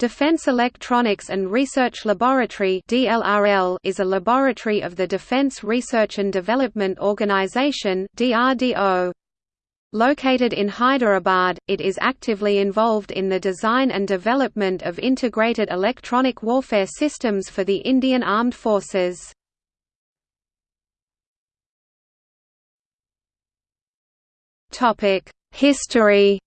Defense Electronics and Research Laboratory is a laboratory of the Defense Research and Development Organization. Located in Hyderabad, it is actively involved in the design and development of integrated electronic warfare systems for the Indian Armed Forces. History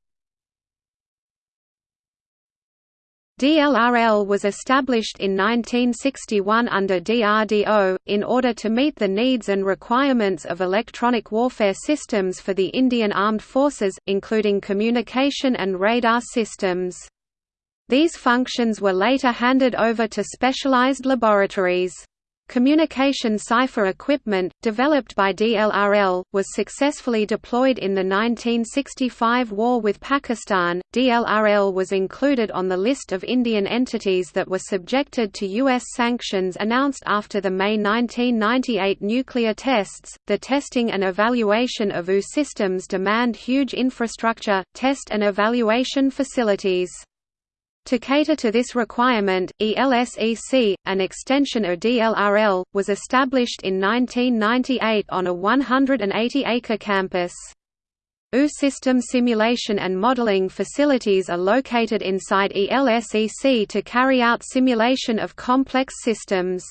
DLRL was established in 1961 under DRDO, in order to meet the needs and requirements of electronic warfare systems for the Indian Armed Forces, including communication and radar systems. These functions were later handed over to specialized laboratories. Communication cipher equipment, developed by DLRL, was successfully deployed in the 1965 war with Pakistan. DLRL was included on the list of Indian entities that were subjected to U.S. sanctions announced after the May 1998 nuclear tests. The testing and evaluation of EU systems demand huge infrastructure, test and evaluation facilities. To cater to this requirement, ELSEC, an extension of DLRL, was established in 1998 on a 180-acre campus. EU system simulation and modeling facilities are located inside ELSEC to carry out simulation of complex systems.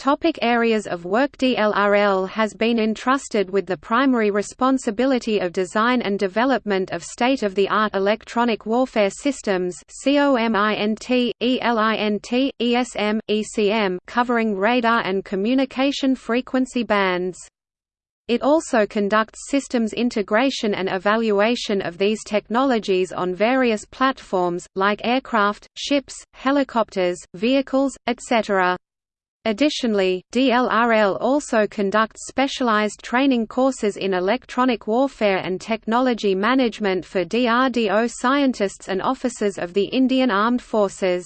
Topic areas of work DLRL has been entrusted with the primary responsibility of design and development of state-of-the-art electronic warfare systems COMINT, ELINT, ESM, ECM covering radar and communication frequency bands. It also conducts systems integration and evaluation of these technologies on various platforms, like aircraft, ships, helicopters, vehicles, etc. Additionally, DLRL also conducts specialized training courses in electronic warfare and technology management for DRDO scientists and officers of the Indian Armed Forces.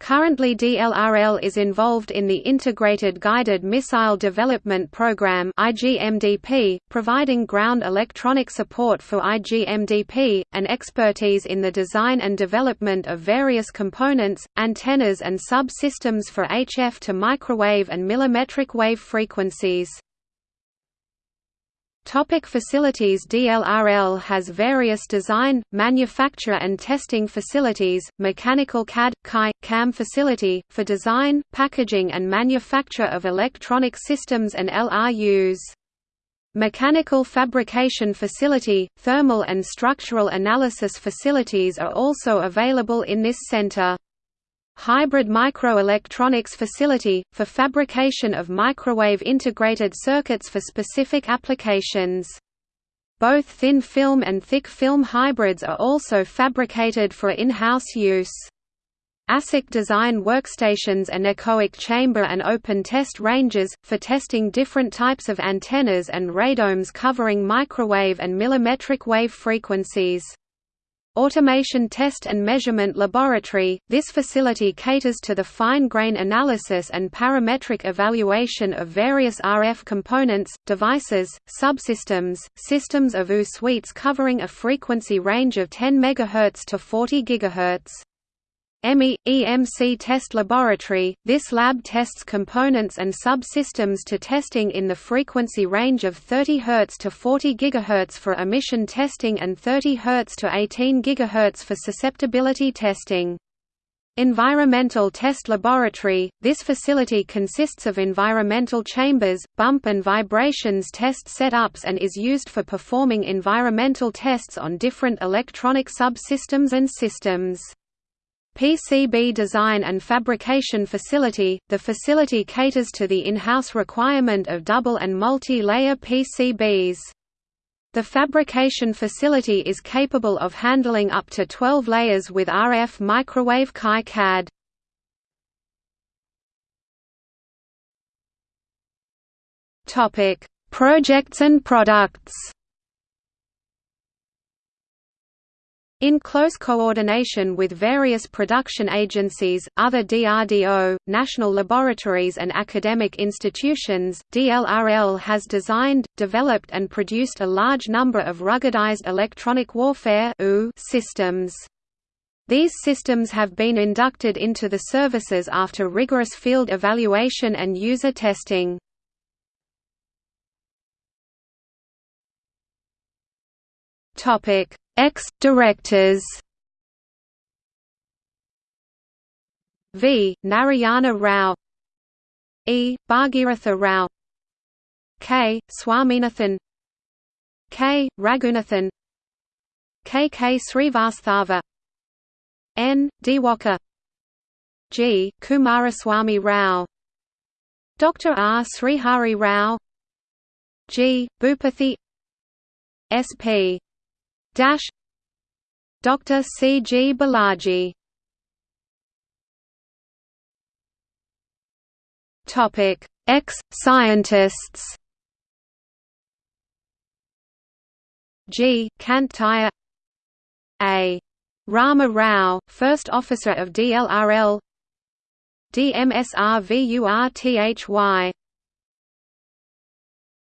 Currently DLRL is involved in the Integrated Guided Missile Development Program IGMDP, providing ground electronic support for IGMDP, and expertise in the design and development of various components, antennas and sub-systems for HF to microwave and millimetric wave frequencies. Topic facilities DLRL has various design, manufacture and testing facilities, mechanical CAD, CAI, CAM facility, for design, packaging and manufacture of electronic systems and LRUs. Mechanical fabrication facility, thermal and structural analysis facilities are also available in this center. Hybrid Microelectronics Facility, for fabrication of microwave integrated circuits for specific applications. Both thin film and thick film hybrids are also fabricated for in-house use. ASIC design workstations anechoic chamber and open test ranges, for testing different types of antennas and radomes covering microwave and millimetric wave frequencies. Automation Test and Measurement Laboratory, this facility caters to the fine-grain analysis and parametric evaluation of various RF components, devices, subsystems, systems of U suites covering a frequency range of 10 MHz to 40 GHz. EMI – EMC Test Laboratory, this lab tests components and subsystems to testing in the frequency range of 30 Hz to 40 GHz for emission testing and 30 Hz to 18 GHz for susceptibility testing. Environmental Test Laboratory – This facility consists of environmental chambers, bump and vibrations test setups and is used for performing environmental tests on different electronic subsystems and systems. PCB design and fabrication facility – The facility caters to the in-house requirement of double and multi-layer PCBs. The fabrication facility is capable of handling up to 12 layers with RF microwave CAI-CAD. Projects and products In close coordination with various production agencies, other DRDO, national laboratories and academic institutions, DLRL has designed, developed and produced a large number of ruggedized electronic warfare systems. These systems have been inducted into the services after rigorous field evaluation and user testing. Topic: Ex-directors. V. Narayana Rao E. Bhagiratha Rao K. Swaminathan K. Raghunathan K. K. Srivastava N. Diwakar G. Kumaraswamy Rao Dr. R. Srihari Rao G. Bhupathi S.P. Dash Dr. C. G. Balaji Topic: Ex-scientists. G. Kantaya A. Rama Rao, first officer of DLRL DMSRVURTHY